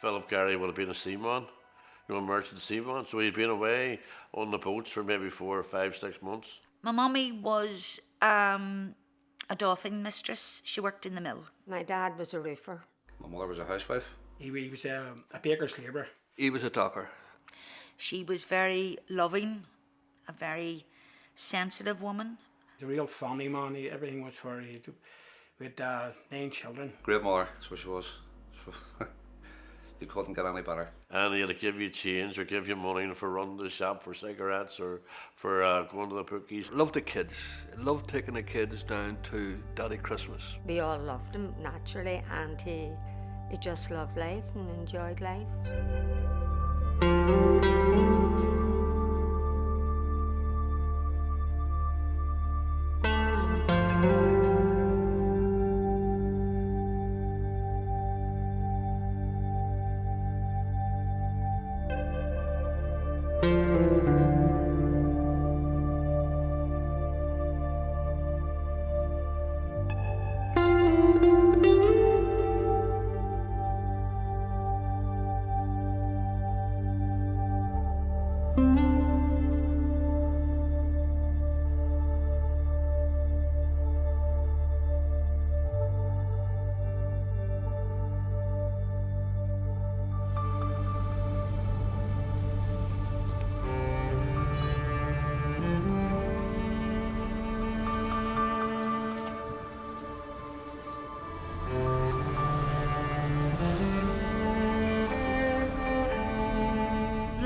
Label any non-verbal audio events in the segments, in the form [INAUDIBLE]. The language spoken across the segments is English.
Philip Garry would have been a seaman, you know, a merchant seaman. So he'd been away on the boats for maybe four or five, six months. My mummy was um, a doffing mistress. She worked in the mill. My dad was a roofer. My mother was a housewife. He, he was um, a baker's labourer. He was a docker. She was very loving, a very sensitive woman. He's a real family man. He, everything was for he had, we had uh, nine children. Great mother, that's what she was. [LAUGHS] you couldn't get any better. And he'd give you change or give you money for running the shop for cigarettes or for uh, going to the bookies. Loved the kids. Loved taking the kids down to Daddy Christmas. We all loved him naturally, and he, he just loved life and enjoyed life.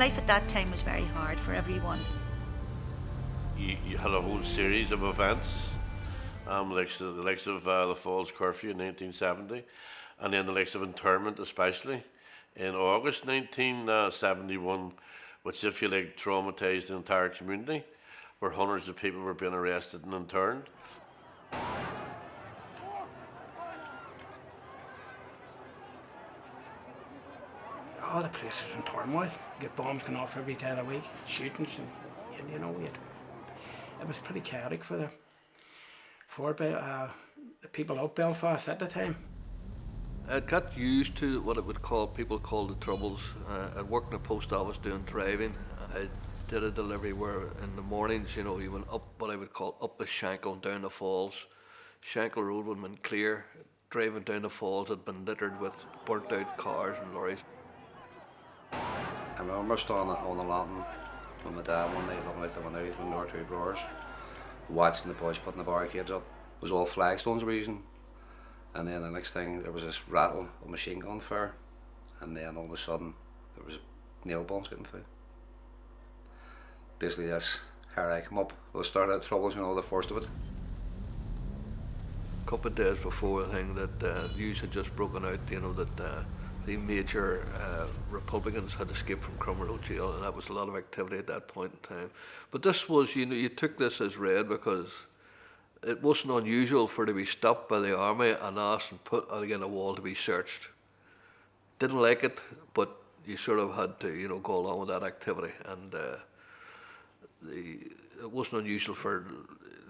Life at that time was very hard for everyone. You, you had a whole series of events, um, like the likes of uh, the Falls Curfew in 1970, and then the likes of internment, especially in August 1971, which, if you like, traumatized the entire community, where hundreds of people were being arrested and interned. All the place was in turmoil. You get bombs going off every day of the week, shootings, and, and you know, it, it was pretty chaotic for the for uh, the people out Belfast at the time. I got used to what it would call people call the troubles. Uh, I worked in a post office doing driving. I did a delivery where in the mornings, you know, you went up what I would call up the Shankill and down the falls. Shankill Road would have been clear. Driving down the falls had been littered with burnt out cars and lorries. I remember standing on the landing with my dad one night looking out the window when there were two blowers, watching the boys putting the barricades up. It was all flagstones were using. And then the next thing there was this rattle of machine gun fire and then all of a sudden there was nail bombs getting through. Basically that's how I come up. We started troubles, you know, the first of it. A couple of days before, I think that uh, news had just broken out, you know, that uh, the major uh, Republicans had escaped from Crumlin Road jail, and that was a lot of activity at that point in time. But this was, you know, you took this as read because it wasn't unusual for to be stopped by the army and asked and put again a wall to be searched. Didn't like it, but you sort of had to, you know, go along with that activity, and uh, the it wasn't unusual for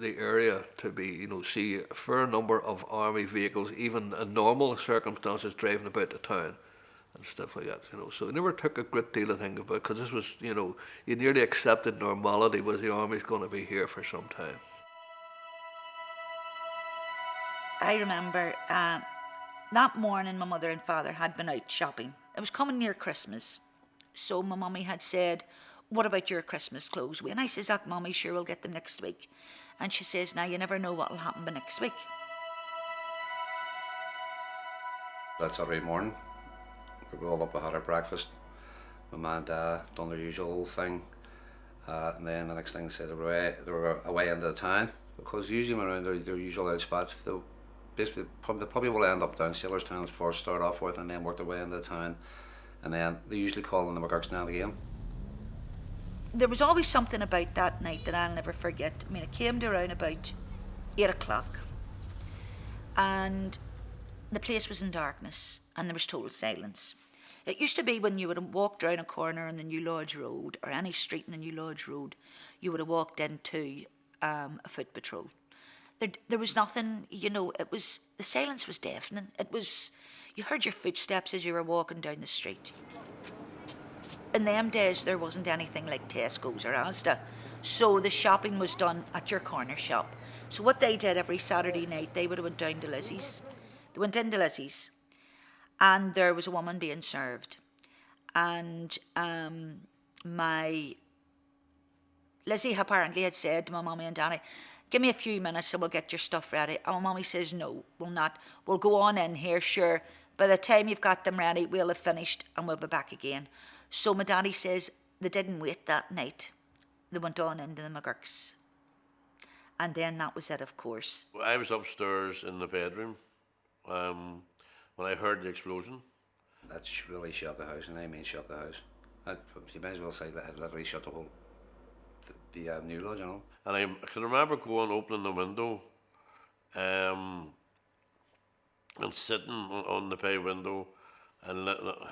the area to be, you know, see a fair number of army vehicles, even in normal circumstances, driving about the town and stuff like that, you know. So it never took a great deal of thinking about because this was, you know, you nearly accepted normality was the army's going to be here for some time. I remember uh, that morning my mother and father had been out shopping. It was coming near Christmas. So my mummy had said, what about your Christmas clothes? And I says, that mummy, sure we'll get them next week. And she says, now you never know what will happen by next week. That Saturday morning, we all up, we had our breakfast. My mum and dad done their usual thing. Uh, and then the next thing they said they were away, they were away into the town because usually around their, their usual out spots, they basically probably, they probably will end up down Sailors Town before start off with and then work their way into the town. And then they usually call in the McGurk's now again. There was always something about that night that I'll never forget. I mean, it came to around about eight o'clock, and the place was in darkness, and there was total silence. It used to be when you would have walked round a corner on the New Lodge Road or any street in the New Lodge Road, you would have walked into um, a foot patrol. There, there was nothing, you know, it was, the silence was deafening. It was, you heard your footsteps as you were walking down the street. In them days, there wasn't anything like Tesco's or Asda, so the shopping was done at your corner shop. So what they did every Saturday night, they would have went down to Lizzie's. They went into Lizzie's, and there was a woman being served, and um, my Lizzie apparently had said to my mummy and daddy, Give me a few minutes and we'll get your stuff ready. And my mummy says, No, we'll not. We'll go on in here, sure. By the time you've got them ready, we'll have finished and we'll be back again. So my daddy says they didn't wait that night. They went on into the McGurk's. And then that was it, of course. I was upstairs in the bedroom um, when I heard the explosion. That's really shut the house, and I mean shut the house. I, you might as well say that it literally shut the whole the, the uh, new lodge, you know. And I, I can remember going, opening the window, um, and sitting on, on the bay window, and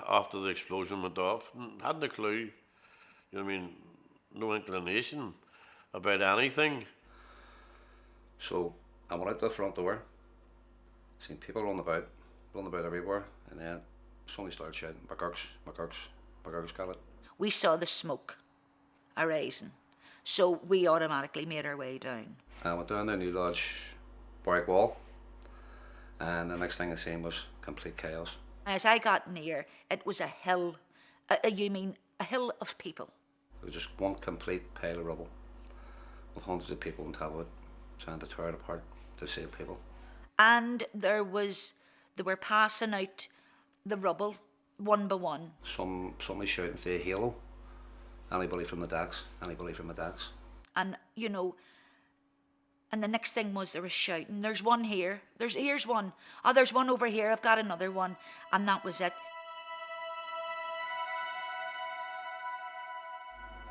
after the explosion went off, n- hadn't a clue. You know what I mean? No inclination about anything. So I went out the front door, seen people running about, running about everywhere, and then suddenly started shouting, McGurk's, McGurk's, McGurk's got it. We saw the smoke arising. So we automatically made our way down. I went down the new lodge brick wall, and the next thing I seen was complete chaos. As I got near, it was a hill. Uh, uh, you mean a hill of people? It was just one complete pile of rubble, with hundreds of people on top of it, trying to tear it apart to save people. And there was, they were passing out the rubble one by one. Some somebody shouting say halo. Anybody from the decks? Anybody from the decks? And, you know, and the next thing was there was shouting, there's one here, there's here's one, oh, there's one over here, I've got another one. And that was it.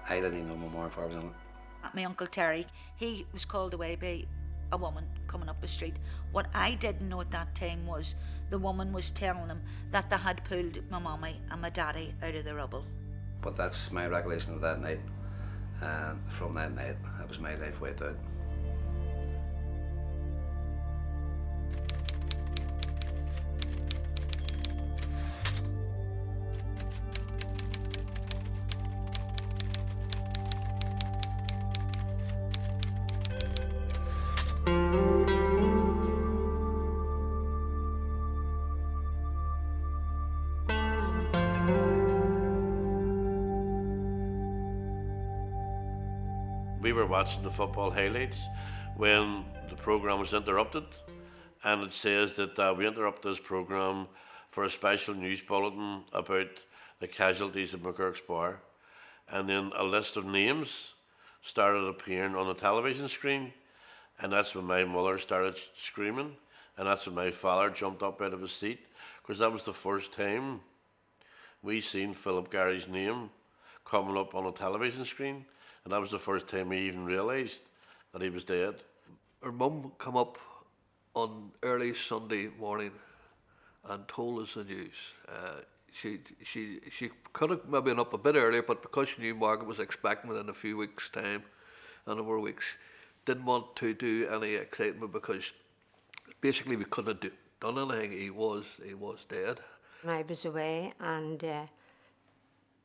I didn't even know my more if I was on it. my uncle Terry, he was called away by a woman coming up the street. What I didn't know at that time was the woman was telling him that they had pulled my mummy and my daddy out of the rubble. But that's my recollection of that night. And from that night, that was my life wiped out. Were watching the football highlights when the program was interrupted, and it says that uh, we interrupt this program for a special news bulletin about the casualties of McGurk's Bar, and then a list of names started appearing on the television screen, and that's when my mother started screaming, and that's when my father jumped up out of his seat, because that was the first time we seen Philip Garry's name coming up on a television screen, and that was the first time we even realised that he was dead. Her mum come up on early Sunday morning and told us the news. Uh, she she she could have maybe been up a bit earlier, but because she knew Margaret was expecting within a few weeks' time, a number of weeks, didn't want to do any excitement because basically we couldn't do, done anything. He was he was dead. I was away, and uh,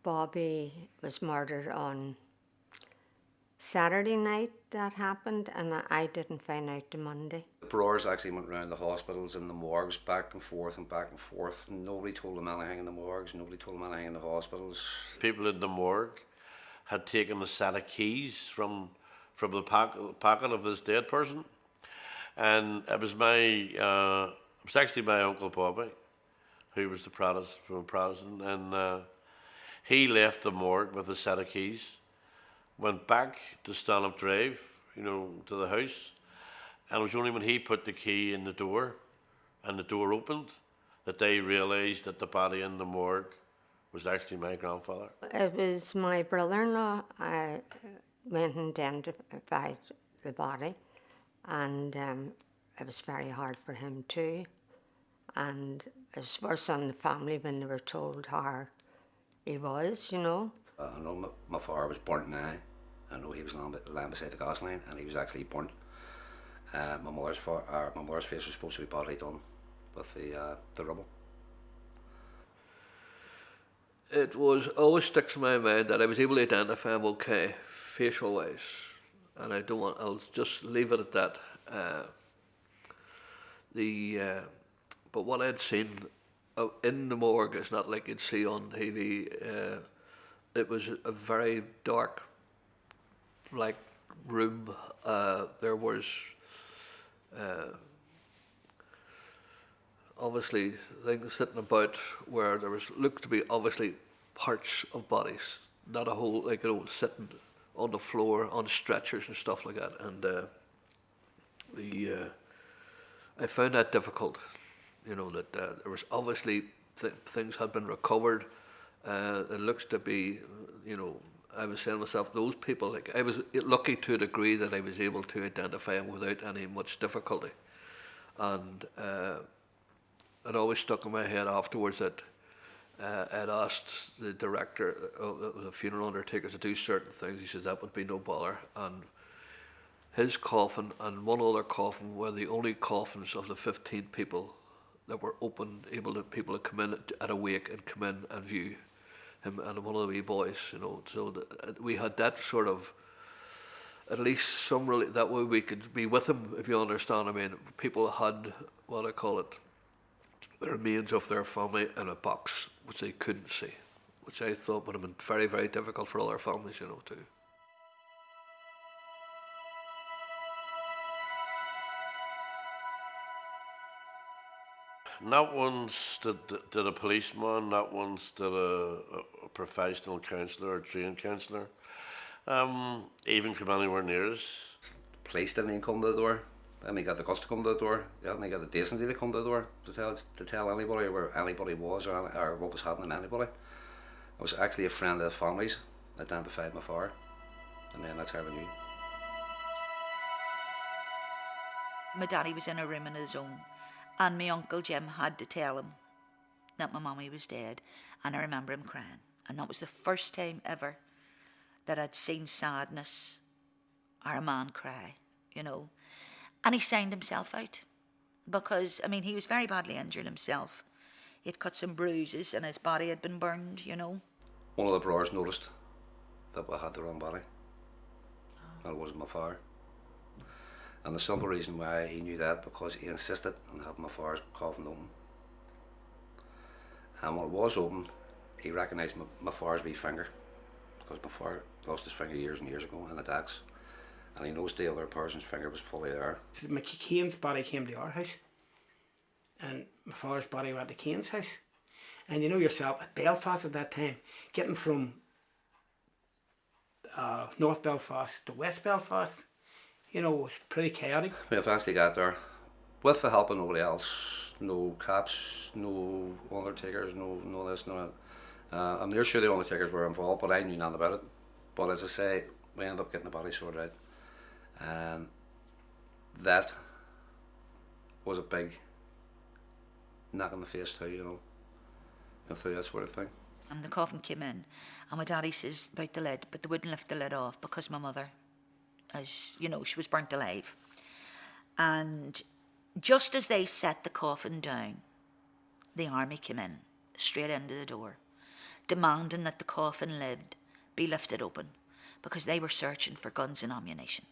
Bobby was murdered on Saturday night. That happened, and I- I didn't find out till Monday. The Brewers actually went around the hospitals and the morgues back and forth and back and forth. Nobody told them anything in the morgues, nobody told them anything in the hospitals. People in the morgue had taken a set of keys from from the pocket, pocket of this dead person, and it was my uh, it was actually my uncle Bobby, who was the Protestant from Protestant, and uh, he left the morgue with a set of keys, went back to Stanhope Drive, you know, to the house, and it was only when he put the key in the door, and the door opened, that they realised that the body in the morgue was actually my grandfather. It was my brother-in-law. I went and identified the body, and um, it was very hard for him too. And it was worse on the family when they were told how he was, you know. Uh, I know my, my father was burnt now. I know he was lying, beside the gas line and he was actually burnt. Uh, my mother's fa- uh, my mother's face was supposed to be badly done with the uh, the rubble. it was always sticks in my mind that I was able to identify him okay, facial wise, and I don't want. I'll just leave it at that. Uh, the uh, but what I'd seen uh, in the morgue is not like you'd see on TV. Uh, it was a very dark, like room. Uh, there was uh, obviously things sitting about where there was looked to be obviously parts of bodies, not a whole like you know sitting on the floor on stretchers and stuff like that. And uh, the uh, I found that difficult. You know that uh, there was obviously th- things had been recovered. Uh, it looks to be, you know, I was saying to myself, those people, like I was lucky to a degree that I was able to identify them without any much difficulty. And uh, it always stuck in my head afterwards that uh, I'd asked the director of the funeral undertaker to do certain things. He said that would be no bother. And his coffin and one other coffin were the only coffins of the 15 people that were open, able to people to come in at a wake and come in and view him and one of the wee boys, you know. So uh, we had that sort of, at least some really, that way we could be with him, if you understand. I mean, people had, what I call it, the remains of their family in a box, which they couldn't see, which I thought would have been very, very difficult for all our families, you know, too. Not once did, did a policeman, not once did a, a, a professional counsellor or trained counsellor um, even come anywhere near us. Police didn't even come to the door. They hadn't got the guts to come to the door. They hadn't got the decency to come to the door to tell to tell anybody where anybody was or, or what was happening to anybody. I was actually a friend of the families identified my father, and then that's how I knew. My daddy was in a room on his own, and my uncle Jim had to tell him that my mummy was dead, and I remember him crying, and that was the first time ever that I'd seen sadness or a man cry, you know. And he signed himself out because, I mean, he was very badly injured himself. He'd cut some bruises and his body had been burned, you know. One of the brothers noticed that I had the wrong body. That wasn't my father. And the simple reason why he knew that because he insisted on having my father's coffin open. And when it was open, he recognised my, my father's wee finger because my father lost his finger years and years ago in attacks. And he knows the other person's finger was fully there. McCain's body came to our house, and my father's body went to Kane's house. And you know yourself, at Belfast at that time, getting from uh, North Belfast to West Belfast, you know, it was pretty chaotic. We eventually got there with the help of nobody else. No cops, no undertakers, no no this, no that. Uh, I'm near sure the undertakers were involved, but I knew nothing about it. But as I say, we ended up getting the body sorted out. And that was a big knock in the face too, you know. Go through that sort of thing. And the coffin came in, and my daddy says about the lid, but they wouldn't lift the lid off because my mother, as you know, she was burnt alive. And just as they set the coffin down, the army came in, straight into the door, demanding that the coffin lid be lifted open because they were searching for guns and ammunition.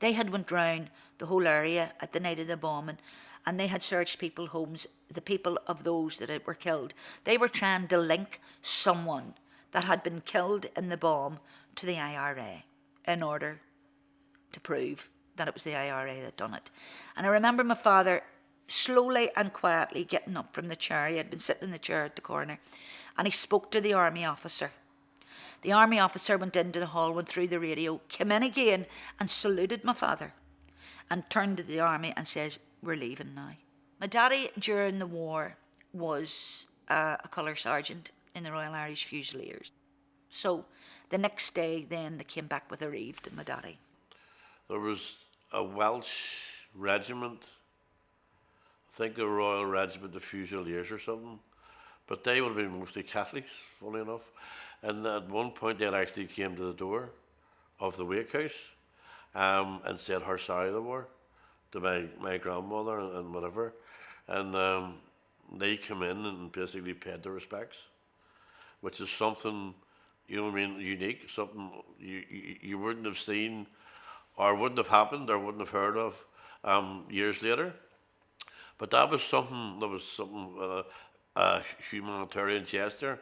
They had went round the whole area at the night of the bombing and they had searched people's homes, the people of those that were killed. They were trying to link someone that had been killed in the bomb to the IRA in order to prove that it was the IRA that done it. And I remember my father slowly and quietly getting up from the chair. He had been sitting in the chair at the corner and he spoke to the army officer. The army officer went into the hall, went through the radio, came in again and saluted my father and turned to the army and says, We're leaving now. My daddy during the war was uh, a colour sergeant in the Royal Irish Fusiliers. So the next day, then they came back with a reeve to my daddy. There was a Welsh regiment, I think the Royal Regiment of Fusiliers or something, but they would have been mostly Catholics, funny enough. And at one point, they actually came to the door of the wake house um, and said how sorry they were to my, my grandmother and, and whatever. And um, they come in and basically paid their respects. which is something, you know what I mean, unique, something you, you, you wouldn't have seen or wouldn't have happened or wouldn't have heard of um, years later. But that was something, that was something, uh, a humanitarian gesture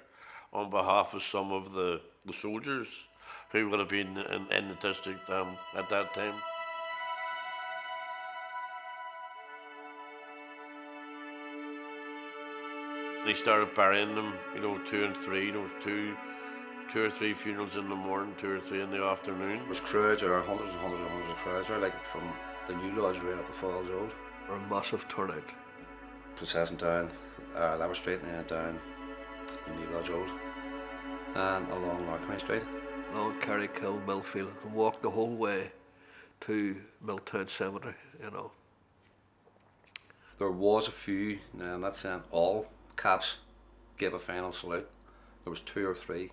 on behalf of some of the, the soldiers who would have been in, in the district um, at that time. They started burying them, you know, two and three, you know, two, two or three funerals in the morning, two or three in the afternoon. There was crowds, or hundreds and hundreds and hundreds of crowds, there, like from the new lodge right up the Falls Road, Or a massive turnout. processing down uh, Lever Street and then down the new lodge road and along Larkmay Street. Long Carrickhill, Millfield, and walked the whole way to Milltown Cemetery, you know. There was a few, now I'm not saying all caps gave a final salute. There was two or three.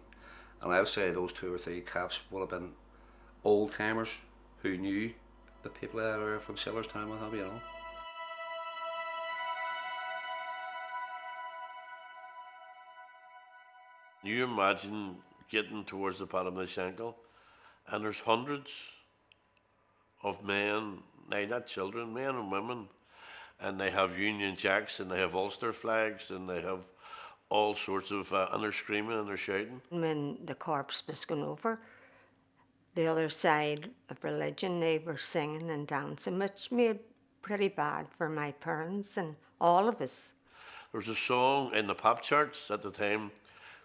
And I would say those two or three caps would have been old timers who knew the people that are from Sailorstown, what have you, you know. You imagine getting towards the bottom of the and there's hundreds of men, nay, not children, men and women, and they have Union Jacks and they have Ulster flags and they have all sorts of, uh, and they're screaming and they're shouting. When the corpse was going over, the other side of religion, they were singing and dancing, which made pretty bad for my parents and all of us. There was a song in the pop charts at the time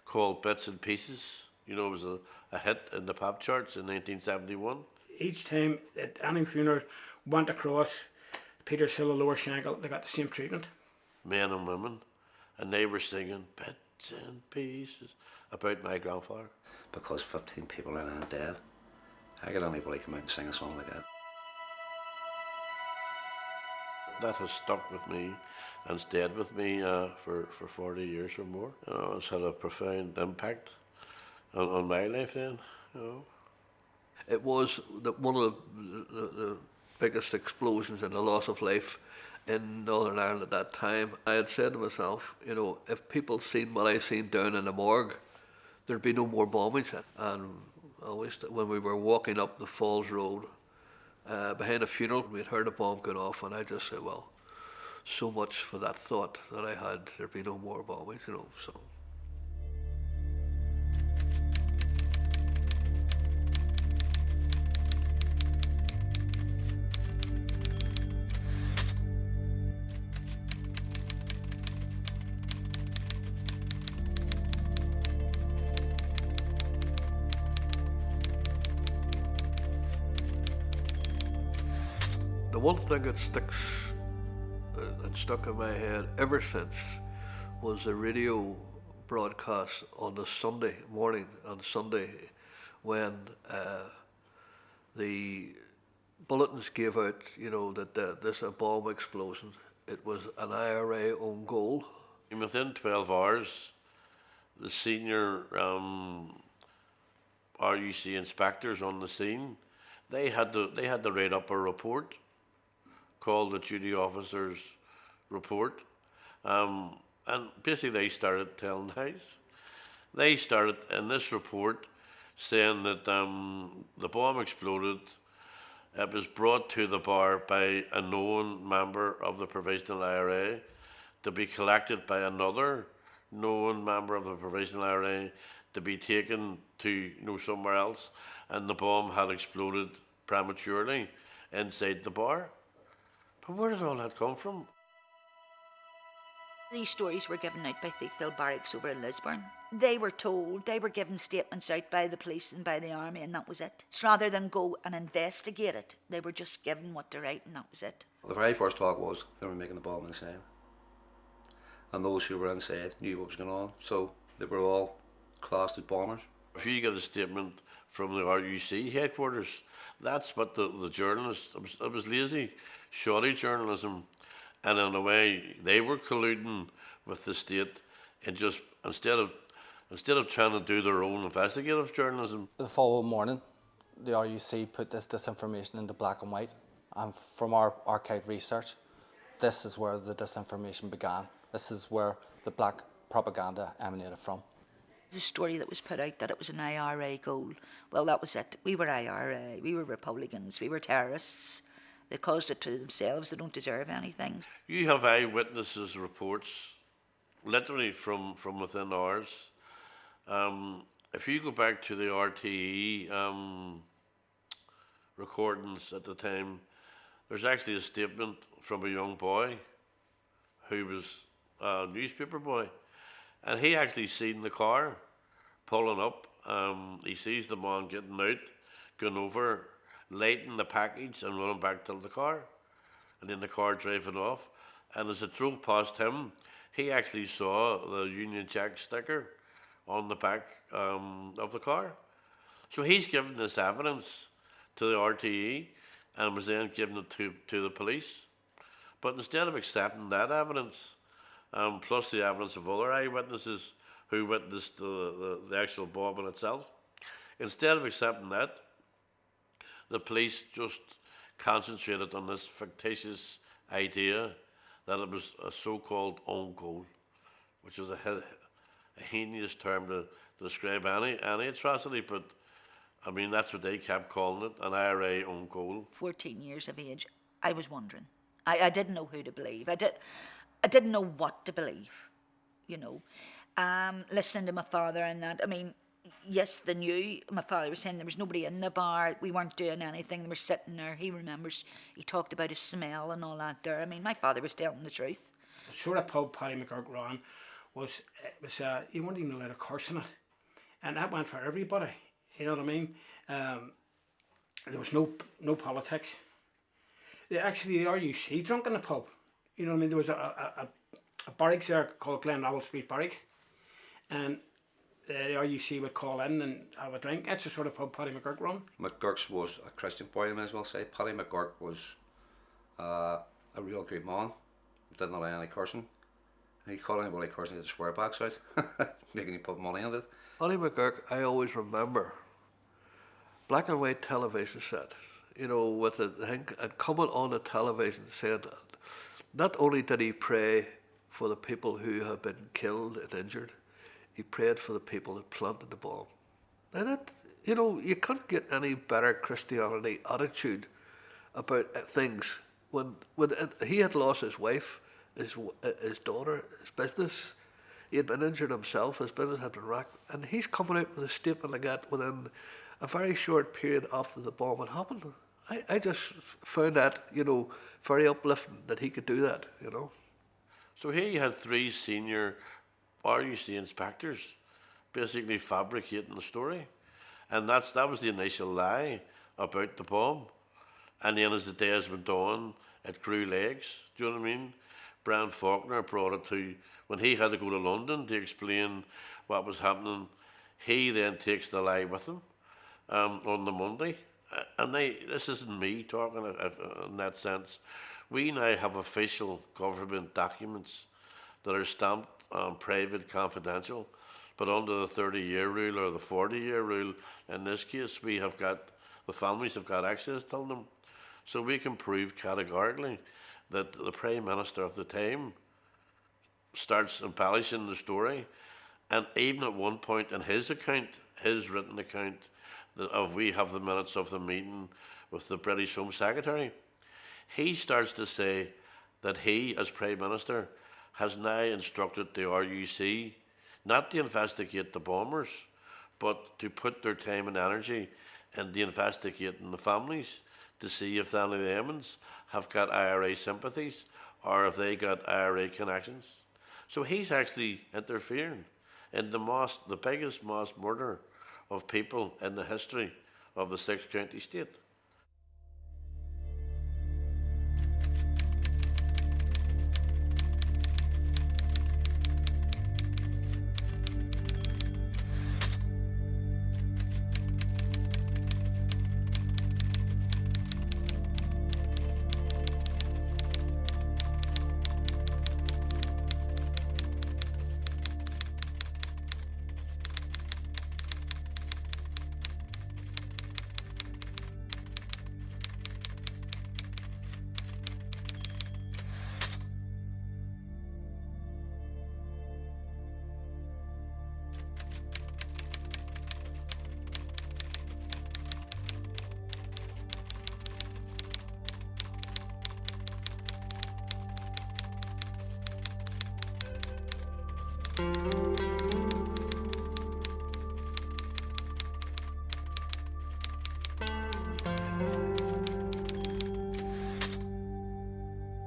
called Bits and Pieces. You know, it was a, a hit in the pop charts in 1971. Each time at any funeral went across Peter's Hill or Lower Shankill, they got the same treatment. men and women, and they were singing bits and pieces about my grandfather. Because 15 people are now dead. How could anybody come out and sing a song like that? That has stuck with me and stayed with me uh, for, for 40 years or more. You know, it's had a profound impact on, on my life then. You know. It was the, one of the, the, the biggest explosions in the loss of life in Northern Ireland at that time. I had said to myself, you know, if people seen what I seen down in the morgue, there'd be no more bombings. And always, when we were walking up the Falls Road uh, behind a funeral, we'd heard a bomb going off, and I just said, well, so much for that thought that I had, there'd be no more bombings, you know. So. One thing that sticks and stuck in my head ever since was the radio broadcast on the Sunday morning on Sunday when uh, the bulletins gave out, you know, that uh, this a bomb explosion. It was an IRA own goal. And within 12 hours, the senior um, RUC inspectors on the scene, they had to they had to write up a report called the duty officers report, um, and basically they started telling [LAUGHS] lies. They started in this report saying that um, the bomb exploded. It was brought to the bar by a known member of the Provisional IRA to be collected by another known member of the Provisional IRA to be taken to you know, somewhere else, and the bomb had exploded prematurely inside the bar. But where did all that come from? These stories were given out by Thiepval Barracks over in Lisburn. They were told, they were given statements out by the police and by the army, and that was it. So rather than go and investigate it, they were just given what to write, and that was it. The very first talk was they were making the bomb inside. And those who were inside knew what was going on, so they were all classed as bombers. If you get a statement from the RUC headquarters, that's what the, the journalists, it was, it was lazy, shoddy journalism. And in a way, they were colluding with the state and just, instead of, instead of trying to do their own investigative journalism, The following morning, the RUC put this disinformation into black and white, and from our archive research, this is where the disinformation began. This is where the black propaganda emanated from. The story that was put out that it was an IRA goal. Well, that was it. We were IRA. We were Republicans. We were terrorists. They caused it to themselves. They don't deserve anything. You have eyewitnesses reports, literally from, from within ours. Um, if you go back to the RTE um, recordings at the time, there's actually a statement from a young boy who was a newspaper boy, and he actually seen the car pulling up. Um, he sees the man getting out, going over, lighting the package, and running back to the car, and then the car driving off. And as it drove past him, he actually saw the Union Jack sticker on the back um, of the car. So he's given this evidence to the RTE and was then given it to, to the police. But instead of accepting that evidence, um, plus the evidence of other eyewitnesses who witnessed the, the, the actual bombing itself, instead of accepting that, the police just concentrated on this fictitious idea that it was a so-called own goal, which is a, a heinous term to, to describe any any atrocity. But I mean, that's what they kept calling it, an IRA own goal. 14 years of age, I was wondering. I, I didn't know who to believe. I, did, I didn't know what to believe, you know. Um, listening to my father and that, I mean, yes, they knew. My father was saying there was nobody in the bar. We weren't doing anything. They were sitting there. He remembers, he talked about his smell and all that there. I mean, my father was telling the truth. The sort of pub Paddy McGurk ran was it was uh, you weren't even allowed to curse in it, and that went for everybody. You know what I mean? Um, there was no no politics. They actually the RUC drunk in the pub. You know what I mean? There was a a, a, a barracks there called Glenravel Street Barracks, and the RUC would call in and have a drink. That's the sort of pub Paddy McGurk run. McGurk's was a Christian boy, I may as well say. Paddy McGurk was uh, a real good man. Didn't allow any cursing. He called anybody cursing, he'd swear backs out, making you put money on it. Ollie McGurk, I always remember black and white television set, you know, with the thing, and coming on the television saying that not only did he pray for the people who have been killed and injured, he prayed for the people that planted the bomb. Now that, you know, you can't get any better Christianity attitude about uh, things when, when he had lost his wife, his, uh, his daughter, his business. He had been injured himself, his business had been wrecked, and he's coming out with a statement like that within a very short period after the bomb had happened. I, I just found that, you know, very uplifting that he could do that, you know. So here you had three senior RUC inspectors basically fabricating the story. And that's that was the initial lie about the bomb. And then as the days went on, it grew legs. Do you know what I mean? Brian Faulkner brought it to when he had to go to London to explain what was happening. He then takes the lie with him um, on the Monday. And they, this isn't me talking uh, uh, in that sense. We now have official government documents that are stamped um, private, confidential, but under the 30 year rule or the 40 year rule, in this case, we have got, the families have got access to them. So we can prove categorically that the Prime Minister of the time starts embellishing the story. And even at one point in his account, his written account, of we have the minutes of the meeting with the British Home Secretary, he starts to say that he, as Prime Minister, has now instructed the RUC not to investigate the bombers, but to put their time and energy into investigating the families to see if any of the Emmons have got IRA sympathies or if they got IRA connections. So he's actually interfering in the mass, the biggest mass murder of people in the history of the six county state.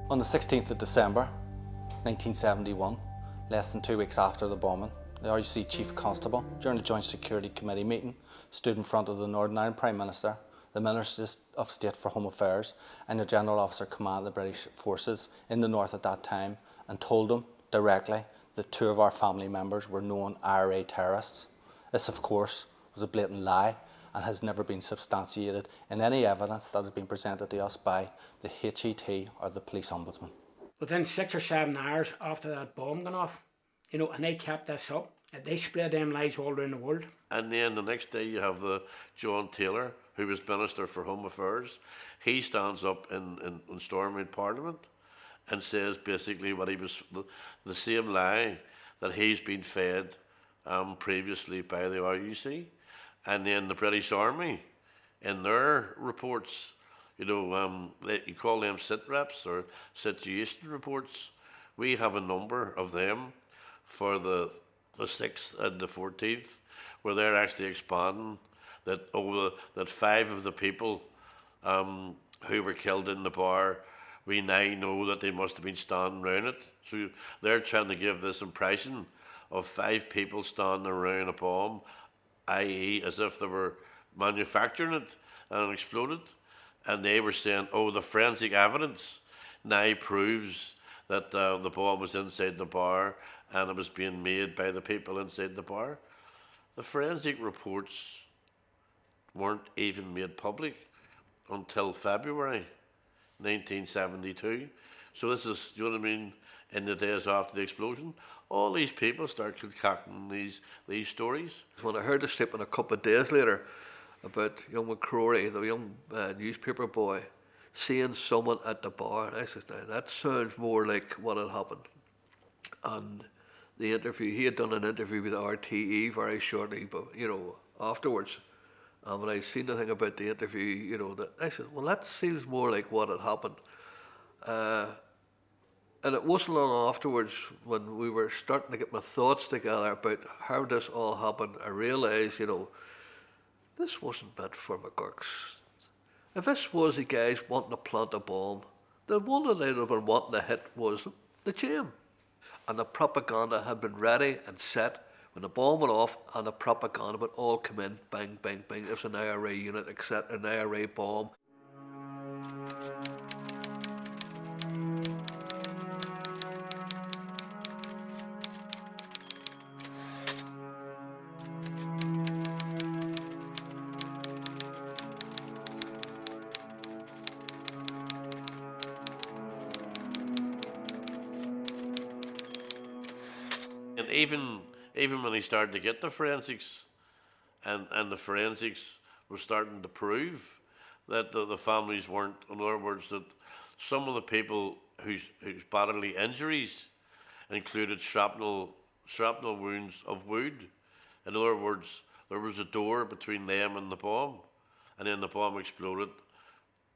On the 16th of December 1971, less than two weeks after the bombing, the RUC Chief Constable, during the Joint Security Committee meeting, stood in front of the Northern Ireland Prime Minister, the Minister of State for Home Affairs, and the General Officer Command of the British Forces in the North at that time and told them directly that two of our family members were known IRA terrorists. This, of course, was a blatant lie and has never been substantiated in any evidence that has been presented to us by the HET or the Police Ombudsman. Within six or seven hours after that bomb gone off, you know, and they kept this up, and they spread them lies all around the world. And then the next day you have the John Taylor, who was Minister for Home Affairs. He stands up in, in, in Stormont Parliament and says basically what he was, the, the same lie that he's been fed um, previously by the RUC. And then the British Army, in their reports, you know, um, they, you call them sit reps or situation reports. We have a number of them for the the 6th and the 14th, where they're actually expanding that over that five of the people um, who were killed in the bar, we now know that they must have been standing around it. So they're trying to give this impression of five people standing around a bomb, i.e., as if they were manufacturing it and it exploded. And they were saying, oh, the forensic evidence now proves that uh, the bomb was inside the bar and it was being made by the people inside the bar. The forensic reports weren't even made public until February 1972. So this is, you know what I mean, in the days after the explosion. All these people start concocting these these stories. When I heard the statement a couple of days later about young McCrory, the young uh, newspaper boy, seeing someone at the bar, I said, now that sounds more like what had happened. And the interview, he had done an interview with RTE very shortly, but you know, afterwards. And when I seen the thing about the interview, you know, that I said, well, that seems more like what had happened. Uh, and it wasn't long afterwards when we were starting to get my thoughts together about how this all happened, I realised, you know, this wasn't meant for McGurk's. If this was the guys wanting to plant a bomb, the one that they'd have been wanting to hit was the Gem. And the propaganda had been ready and set when the bomb went off and the propaganda would all come in, bang, bang, bang, there's an IRA unit, etc., an IRA bomb. He started to get the forensics, and and the forensics were starting to prove that the, the families weren't, in other words, that some of the people whose whose bodily injuries included shrapnel shrapnel wounds of wood. In other words, there was a door between them and the bomb, and then the bomb exploded,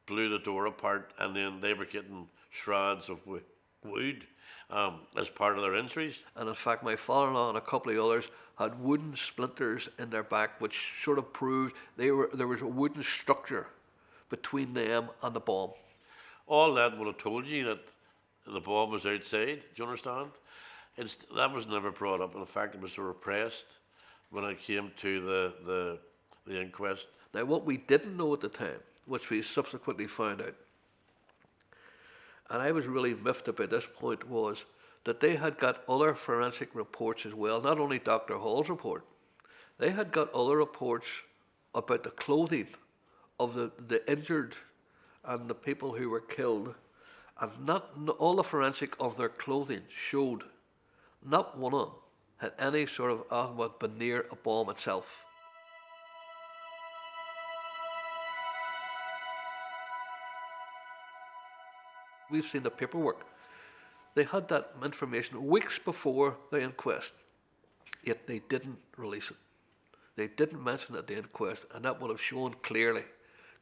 blew the door apart, and then they were getting shreds of wo- wood um, as part of their injuries. And in fact, my father-in-law and a couple of others had wooden splinters in their back, which sort of proved they were there was a wooden structure between them and the bomb. All that would have told you that the bomb was outside. Do you understand? It's, that was never brought up. In fact, it was repressed when it came to the, the, the inquest. Now, what we didn't know at the time, which we subsequently found out, and I was really miffed about this point, was that they had got other forensic reports as well, not only Dr. Hall's report, they had got other reports about the clothing of the, the injured and the people who were killed, and not all the forensic of their clothing showed not one of them had any sort of ah, been near a bomb itself. We've seen the paperwork. They had that information weeks before the inquest, yet they didn't release it. They didn't mention it at the inquest, and that would have shown clearly,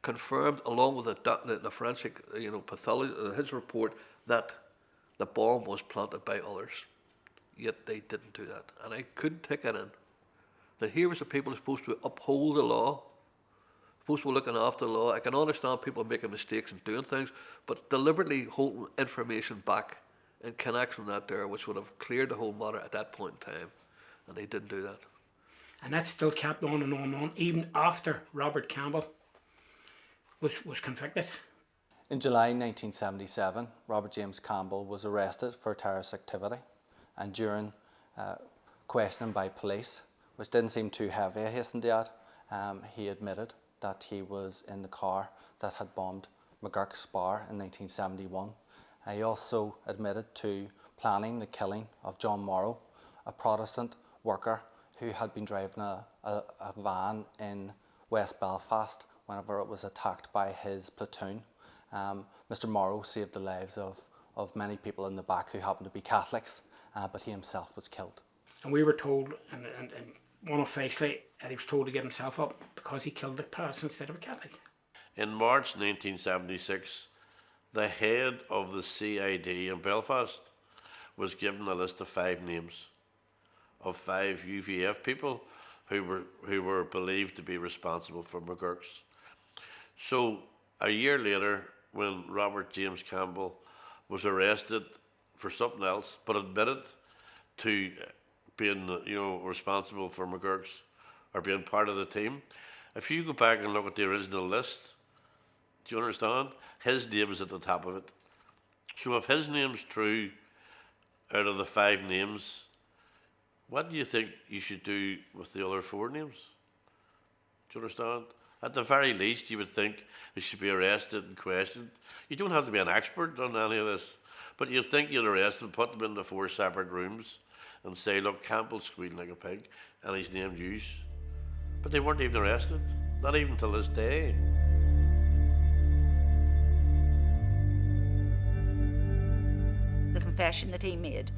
confirmed along with the, the, the forensic, you know, pathology, uh, his report, that the bomb was planted by others. Yet they didn't do that, and I couldn't take it in. That here was the people supposed to uphold the law, supposed to be looking after the law. I can understand people making mistakes and doing things, but deliberately holding information back in connection with that there, which would have cleared the whole matter at that point in time, and they didn't do that. And that still kept on and on and on, even after Robert Campbell was, was convicted. In July 1977, Robert James Campbell was arrested for terrorist activity and during uh, questioning by police, which didn't seem too heavy, I hasten to add, um, he admitted that he was in the car that had bombed McGurk's bar in 1971. Uh, he also admitted to planning the killing of John Morrow, a Protestant worker who had been driving a, a, a van in West Belfast whenever it was attacked by his platoon. Um, Mr. Morrow saved the lives of, of many people in the back who happened to be Catholics, uh, but he himself was killed. And we were told, and, and, and one officially, that he was told to give himself up because he killed a Protestant instead of a Catholic. In March 1976, the head of the CID in Belfast was given a list of five names of five UVF people who were who were believed to be responsible for McGurk's. So a year later, when Robert James Campbell was arrested for something else, but admitted to being you know responsible for McGurk's or being part of the team, if you go back and look at the original list, do you understand? His name is at the top of it. So if his name's true, out of the five names, what do you think you should do with the other four names? Do you understand? At the very least, you would think they should be arrested and questioned. You don't have to be an expert on any of this, but you'd think you'd arrest them, put them into four separate rooms, and say, look, Campbell's squealing like a pig, and he's named Hughes. But they weren't even arrested, not even till this day. the confession that he made.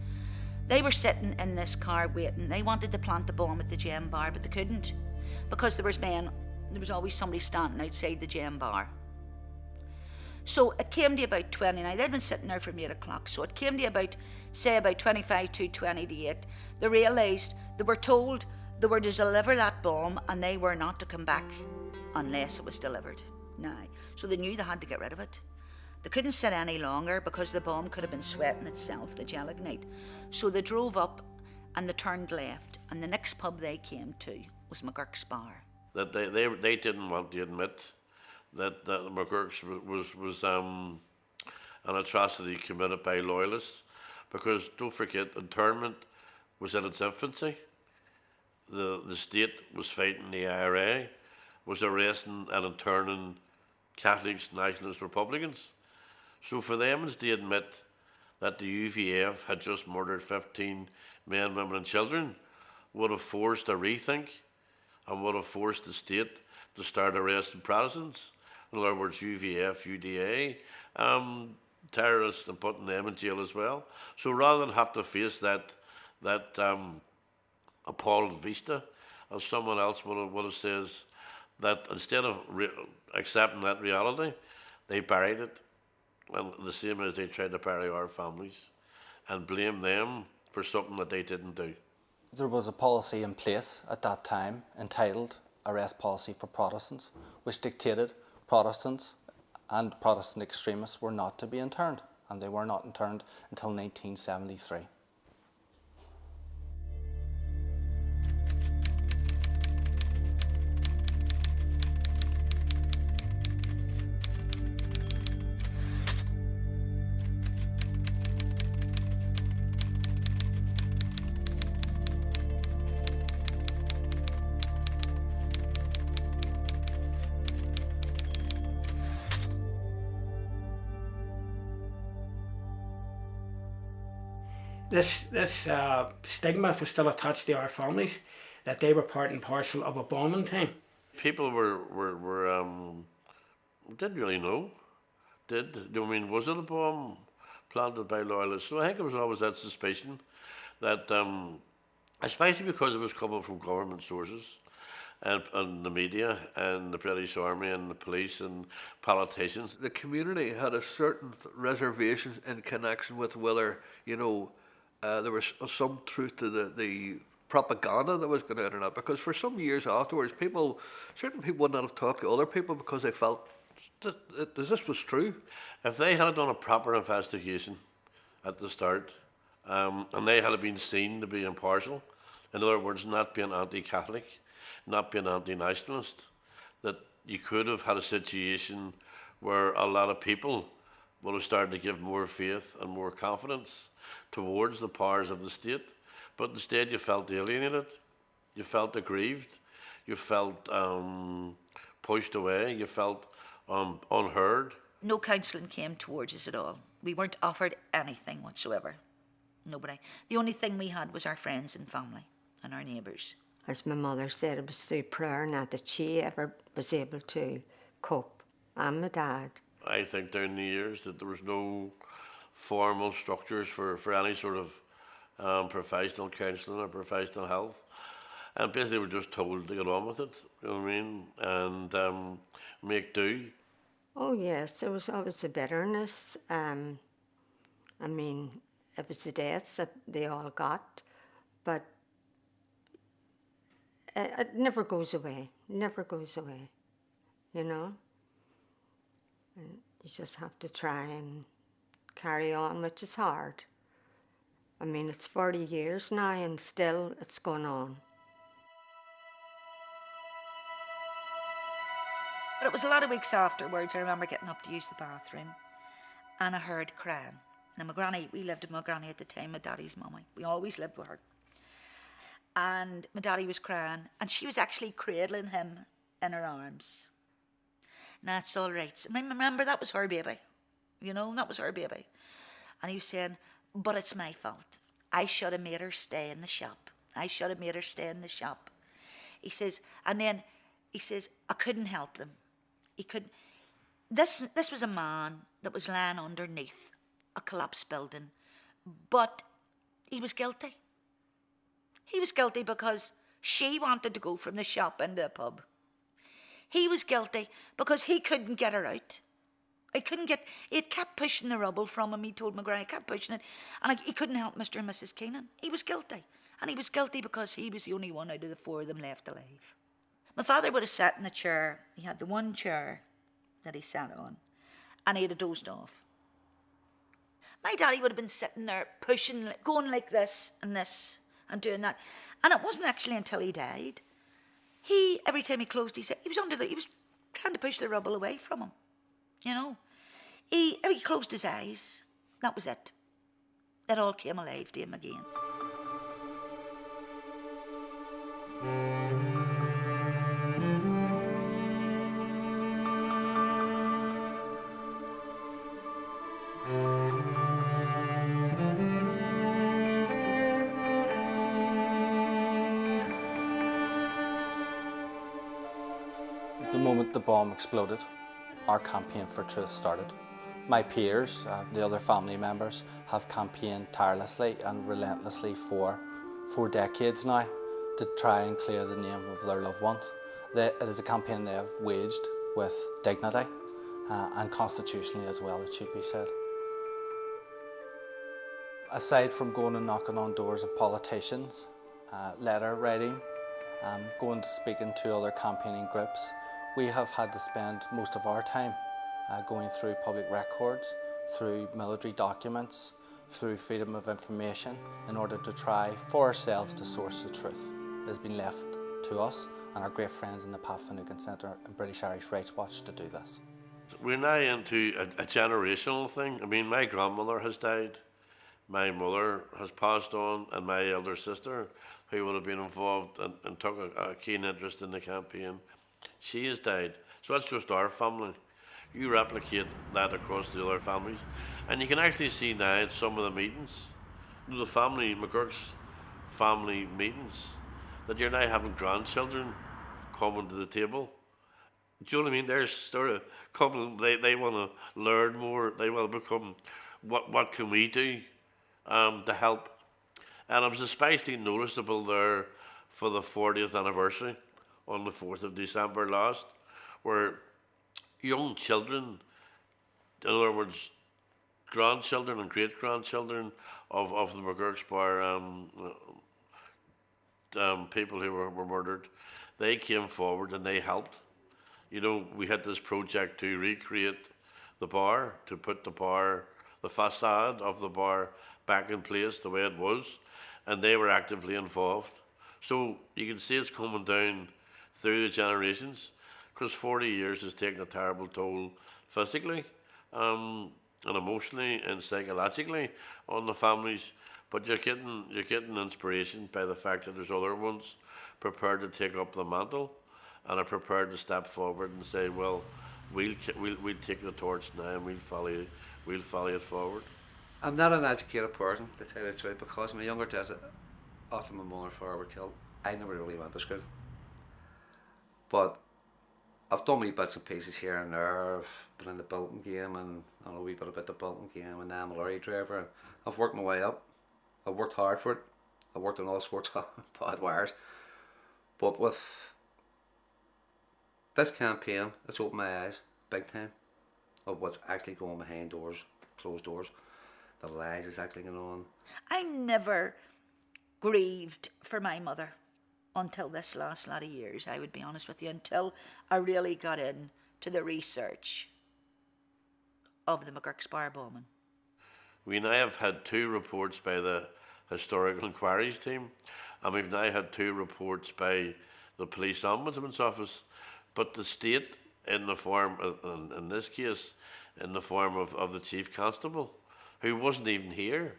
They were sitting in this car waiting. They wanted to plant the bomb at the Gem bar, but they couldn't because there was men. There was always somebody standing outside the Gem bar. So it came to about 29. They'd been sitting there from 8 o'clock. So it came to about, say, about 25 to 20 to 8. They realised they were told they were to deliver that bomb and they were not to come back unless it was delivered. Now, so they knew they had to get rid of it. They couldn't sit any longer because the bomb could have been sweating itself, the gelignite. So they drove up and they turned left, and the next pub they came to was McGurk's Bar. That they, they, they didn't want to admit that, that McGurk's was, was um, an atrocity committed by loyalists because don't forget, internment was in its infancy. The, the state was fighting the IRA, was arresting and interning Catholics, nationalists, Republicans. So for them to admit that the UVF had just murdered 15 men, women and children would have forced a rethink and would have forced the state to start arresting Protestants. In other words, UVF, UDA, um, terrorists and putting them in jail as well. So rather than have to face that, that um, appalled vista, as someone else would have, would have says, that instead of accepting that reality, they buried it. And the same as they tried to bury our families and blame them for something that they didn't do. There was a policy in place at that time entitled Arrest Policy for Protestants, which dictated Protestants and Protestant extremists were not to be interned, and they were not interned until 1973. This, this uh, stigma was still attached to our families that they were part and parcel of a bombing team. People were, were, were um, didn't really know. Did, do I mean, was it a bomb planted by loyalists? So I think it was always that suspicion that, um, especially because it was coming from government sources and, and the media and the British Army and the police and politicians. the community had a certain reservation in connection with whether you know uh, there was some truth to the, the propaganda that was going out or not. Because for some years afterwards, people, certain people would not have talked to other people because they felt that, that this was true. If they had done a proper investigation at the start, um, and they had been seen to be impartial, in other words, not being anti-Catholic, not being anti-nationalist, that you could have had a situation where a lot of people would have started to give more faith and more confidence towards the powers of the state. But instead, you felt alienated, you felt aggrieved, you felt um, pushed away, you felt um, unheard. No counselling came towards us at all. We weren't offered anything whatsoever. Nobody. The only thing we had was our friends and family and our neighbours. As my mother said, it was through prayer, not that she ever was able to cope. And my dad. I think down the years that there was no formal structures for, for any sort of um, professional counselling or professional health. And basically, we're just told to get on with it, you know what I mean? And um, make do. Oh, yes, there was always a bitterness. Um, I mean, it was the deaths that they all got, but it, it never goes away, never goes away, you know? You just have to try and carry on, which is hard. I mean, it's 40 years now and still it's going on. But it was a lot of weeks afterwards. I remember getting up to use the bathroom and I heard crying. Now, my granny, we lived with my granny at the time, my daddy's mummy. We always lived with her. And my daddy was crying and she was actually cradling him in her arms. It's all right. I mean, remember, that was her baby. You know, that was her baby. And he was saying, but it's my fault. I should have made her stay in the shop. I should have made her stay in the shop. He says, and then he says, I couldn't help them. He couldn't. This this was a man that was lying underneath a collapsed building, but he was guilty. He was guilty because she wanted to go from the shop into the pub. He was guilty because he couldn't get her out. He couldn't get, it kept pushing the rubble from him. He told McGrath, he kept pushing it. And he couldn't help Mr. and Mrs. Keenan. He was guilty. And he was guilty because he was the only one out of the four of them left alive. My father would have sat in a chair. He had the one chair that he sat on. And he'd have dozed off. My daddy would have been sitting there pushing, going like this and this and doing that. And it wasn't actually until he died. He, every time he closed, he said, he was under the, he was trying to push the rubble away from him. You know, he, he closed his eyes. That was it. It all came alive to him again. The bomb exploded, our campaign for truth started. My peers, uh, the other family members, have campaigned tirelessly and relentlessly for four decades now to try and clear the name of their loved ones. They, it is a campaign they have waged with dignity uh, and constitutionally as well, it should be said. Aside from going and knocking on doors of politicians, uh, letter writing, um, going to speaking to other campaigning groups, we have had to spend most of our time uh, going through public records, through military documents, through freedom of information in order to try for ourselves to source the truth. It has been left to us and our great friends in the Pat Finucane Centre and British Irish Rights Watch to do this. We're now into a, a generational thing. I mean, my grandmother has died, my mother has passed on, and my elder sister, who would have been involved and, and took a, a keen interest in the campaign, she has died. So that's just our family. You replicate that across the other families, and you can actually see now at some of the meetings, the family McGurk's family meetings, that you're now having grandchildren coming to the table. Do you know what I mean? They're sort of coming. They, they want to learn more. They want to become. What what can we do um, to help? And it was especially noticeable there for the 40th anniversary on the 4th of December last, where young children, in other words, grandchildren and great grandchildren of, of the McGurk's Bar um, um, people who were, were murdered, they came forward and they helped. You know, we had this project to recreate the bar, to put the bar, the facade of the bar back in place the way it was, and they were actively involved. So you can see it's coming down through the generations, because 40 years has taken a terrible toll physically, um, and emotionally and psychologically on the families. But you're getting you're getting inspiration by the fact that there's other ones prepared to take up the mantle and are prepared to step forward and say, well, we'll we'll, we'll take the torch now and we'll follow we'll follow it forward. I'm not an educated person, to tell you the truth, because my younger days, after my mother and father were killed, I never really went to school. But I've done wee bits and pieces here and there. I've been in the Bolton game and I know a wee bit about the Bolton game and now I'm a lorry driver. I've worked my way up. I've worked hard for it. I've worked on all sorts of [LAUGHS] bad wires. But with this campaign, it's opened my eyes big time of what's actually going behind doors, closed doors, the lies that's actually going on. I never grieved for my mother until this last lot of years, I would be honest with you, until I really got in to the research of the McGurk's Bar bombing. We now have had two reports by the Historical Enquiries team, and we've now had two reports by the Police Ombudsman's Office. But the state, in the form, of, in, in this case, in the form of, of the Chief Constable, who wasn't even here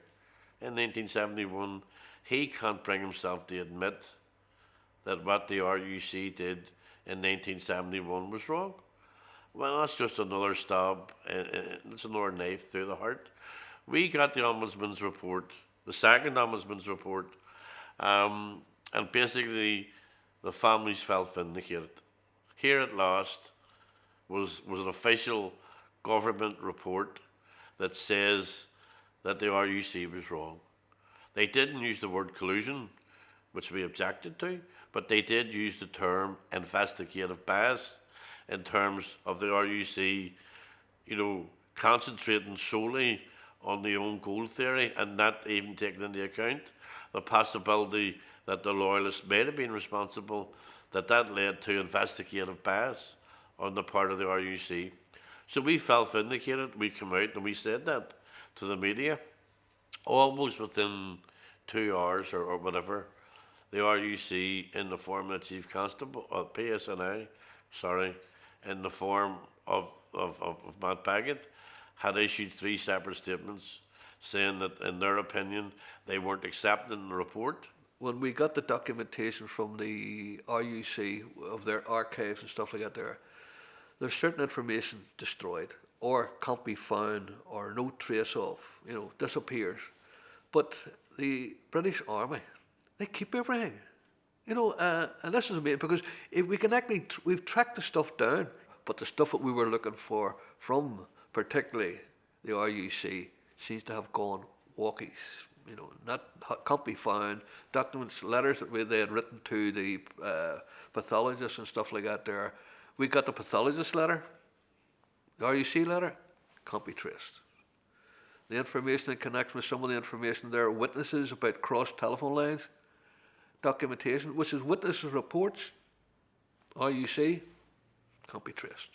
in 1971, he can't bring himself to admit that what the RUC did in 1971 was wrong. Well, that's just another stab, uh, it's another knife through the heart. We got the Ombudsman's report, the second Ombudsman's report, um, and basically the families felt vindicated. Here at last was, was an official government report that says that the RUC was wrong. They didn't use the word collusion, which we objected to, but they did use the term investigative bias in terms of the RUC, you know, concentrating solely on the own goal theory and not even taking into account the possibility that the loyalists may have been responsible, that that led to investigative bias on the part of the RUC. So we felt vindicated, we came out and we said that to the media almost within two hours or, or whatever, the RUC in the form of Chief Constable, or PSNI, sorry, in the form of, of, of, of Matt Baggott, had issued three separate statements saying that, in their opinion, they weren't accepting the report. when we got the documentation from the RUC of their archives and stuff like that there, there's certain information destroyed or can't be found or no trace of, you know, disappears. But the British Army, they keep everything. You know, uh, and this is amazing because if we can actually, tr- we've tracked the stuff down, but the stuff that we were looking for from particularly the RUC seems to have gone walkies. You know, not can't be found. Documents, letters that we, they had written to the uh, pathologists and stuff like that. There, we got the pathologist letter, the RUC letter, can't be traced. The information that connects with some of the information there, witnesses about cross telephone lines, documentation, which is witnesses' reports, RUC, can't be traced.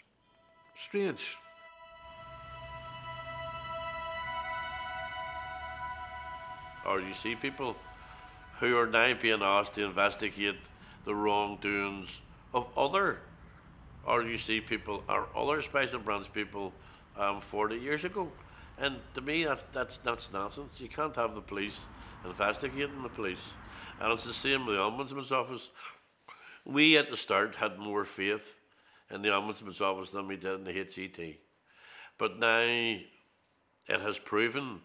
Strange. Or you see people who are now being asked to investigate the wrongdoings of other RUC people or other Special Branch people um, 40 years ago. And to me, that's, that's, that's nonsense. You can't have the police investigating the police. And it's the same with the Ombudsman's Office. We at the start had more faith in the Ombudsman's Office than we did in the HET. But now it has proven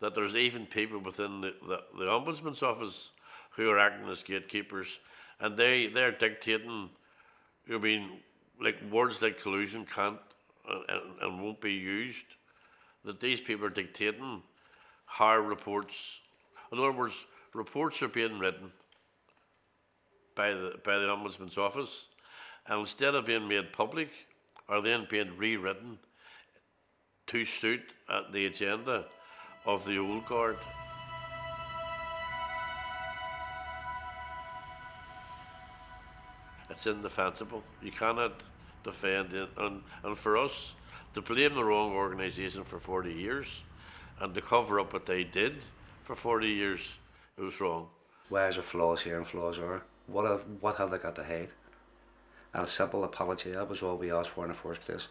that there's even people within the, the, the ombudsman's office who are acting as gatekeepers and they they're dictating I mean like words like collusion can't and, and won't be used that these people are dictating how reports in other words reports are being written by the by the ombudsman's office and instead of being made public are then being rewritten to suit uh, the agenda of the old guard. it's indefensible. You cannot defend it. And, and for us, to blame the wrong organisation for 40 years and to cover up what they did for 40 years, it was wrong. Where's the flaws here and flaws there? What have, what have they got to hide? And a simple apology, that was all we asked for in the first place.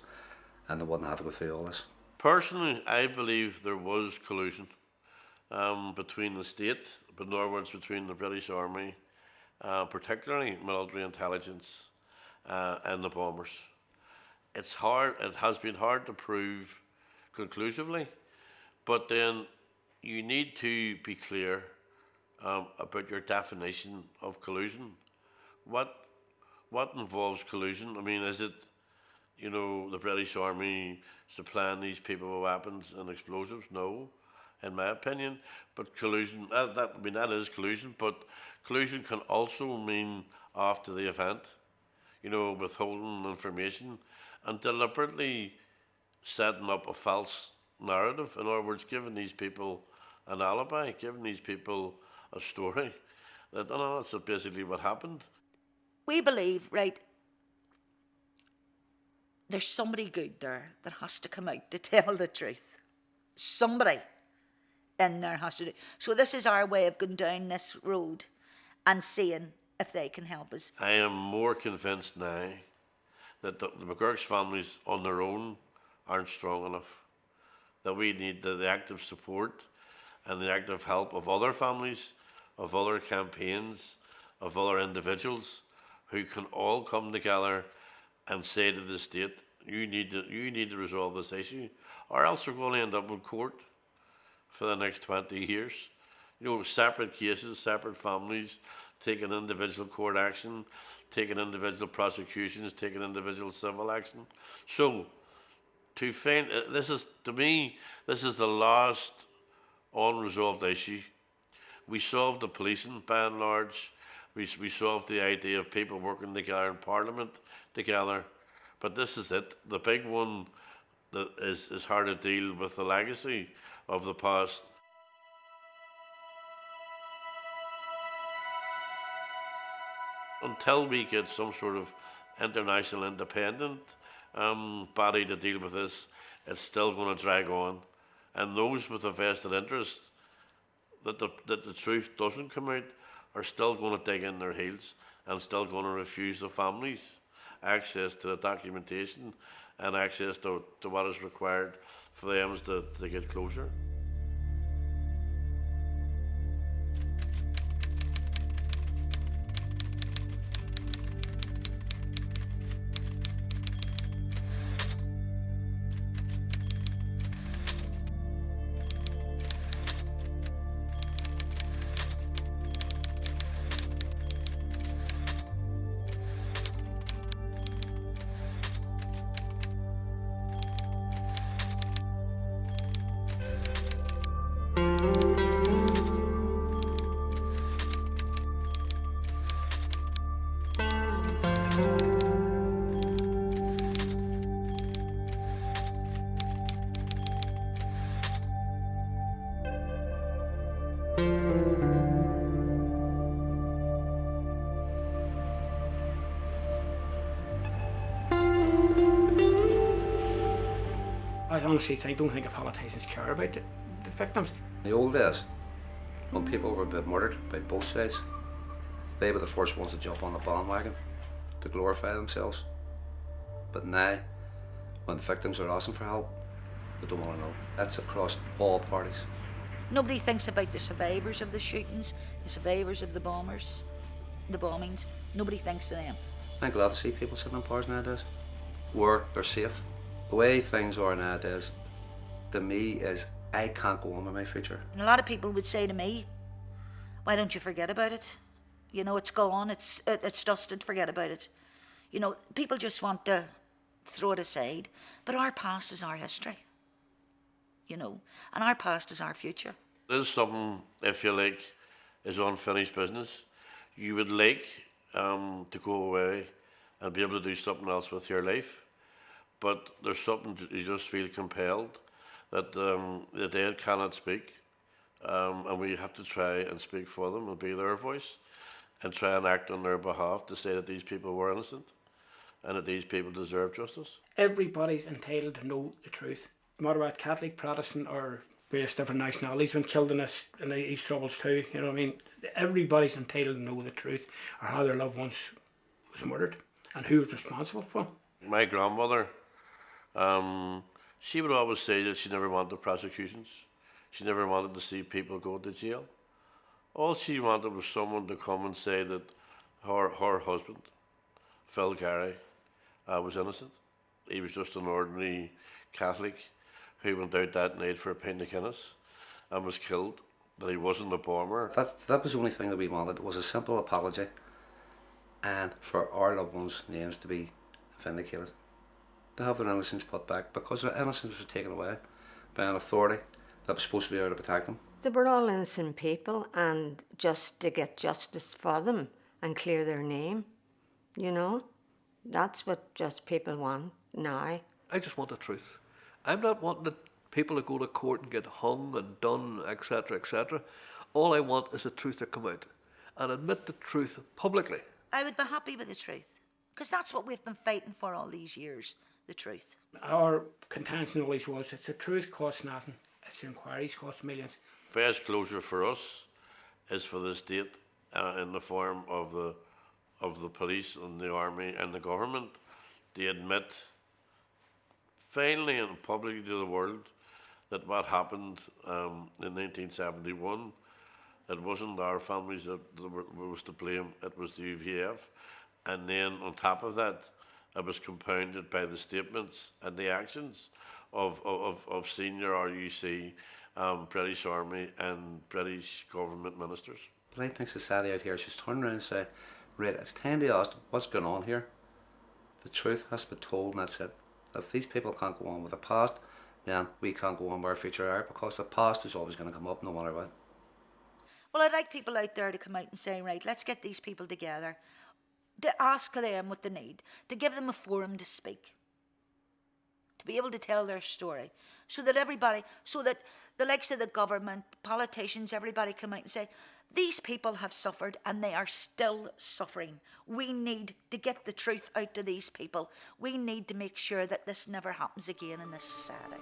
And they wouldn't have to go through all this. Personally, I believe there was collusion um, between the state, but in other words, between the British Army, uh, particularly military intelligence, uh, and the bombers. It's hard. It has been hard to prove conclusively, but then you need to be clear um, about your definition of collusion. What what involves collusion? I mean, is it you know, the British Army supplying these people with weapons and explosives? No, in my opinion. But collusion, that, that, I mean, that is collusion, but collusion can also mean after the event, you know, withholding information and deliberately setting up a false narrative. In other words, giving these people an alibi, giving these people a story. That, no, that's basically what happened. We believe, right, there's somebody good there that has to come out to tell the truth. Somebody in there has to do. So this is our way of going down this road and seeing if they can help us. I am more convinced now that the, the McGurk's families on their own aren't strong enough. That we need the, the active support and the active help of other families, of other campaigns, of other individuals who can all come together and say to the state, you need to, you need to resolve this issue, or else we're going to end up in court for the next 20 years. You know, separate cases, separate families, taking individual court action, taking individual prosecutions, taking individual civil action. So, to find, uh, this is, to me, this is the last unresolved issue. We solved the policing by and large. We, we solved the idea of people working together in Parliament together. But this is it. The big one that is, is hard to deal with the legacy of the past. Until we get some sort of international independent um, body to deal with this, it's still going to drag on. And those with a vested interest that the, that the truth doesn't come out are still going to dig in their heels and still going to refuse the families access to the documentation and access to, to what is required for them to, to get closure. I honestly think, don't think the politicians care about the, the victims. In the old days, when people were being murdered by both sides, they were the first ones to jump on the bandwagon to glorify themselves. But now, when the victims are asking for help, they don't want to know. That's across all parties. Nobody thinks about the survivors of the shootings, the survivors of the bombers, the bombings. Nobody thinks of them. I'm glad to see people sitting in bars nowadays where they're safe. The way things are nowadays, to me, is I can't go on with my future. And a lot of people would say to me, "Why don't you forget about it? You know, it's gone. It's it, it's dusted. Forget about it." You know, people just want to throw it aside. But our past is our history. You know, and our past is our future. There's something, if you like, is unfinished business. You would like um, to go away and be able to do something else with your life, but there's something you just feel compelled that um, the dead cannot speak, um, and we have to try and speak for them and be their voice. and try and act on their behalf to say that these people were innocent and that these people deserve justice. Everybody's entitled to know the truth. No matter what Catholic, Protestant, or various different nationalities been killed in this in these troubles too. You know what I mean? Everybody's entitled to know the truth or how their loved ones was murdered and who was responsible for. it. My grandmother, um, she would always say that she never wanted prosecutions. She never wanted to see people go to jail. All she wanted was someone to come and say that her, her husband, Phil Garry, uh, was innocent. He was just an ordinary Catholic who went out that night for a pint of Guinness and was killed. That he wasn't a bomber. That, that was the only thing that we wanted was a simple apology and for our loved ones' names to be vindicated. To have their innocence put back because their innocence was taken away by an authority that was supposed to be there to protect them. They were all innocent people, and just to get justice for them and clear their name, you know, that's what just people want now. I just want the truth. I'm not wanting the people to go to court and get hung and done, etc., etc. All I want is the truth to come out and admit the truth publicly. I would be happy with the truth because that's what we've been fighting for all these years the truth. Our contention always was that the truth costs nothing. Its the inquiries cost millions. best closure for us is for the state uh, in the form of the of the police and the army and the government to admit finally and publicly to the world that what happened um, in 1971 it wasn't our families that, that were, was to blame it was the UVF and then on top of that it was compounded by the statements and the actions of, of, of senior RUC, um, British Army and British government ministers. But I think society out here just turn around and say, right, it's time to ask what's going on here. The truth has to be told and that's it. If these people can't go on with the past, then we can't go on with our future either because the past is always going to come up no matter what. Well, I'd like people out there to come out and say, right, let's get these people together, to ask them what they need, to give them a forum to speak, to be able to tell their story, so that everybody, so that the likes of the government, politicians, everybody come out and say, these people have suffered and they are still suffering. We need to get the truth out to these people. We need to make sure that this never happens again in this society.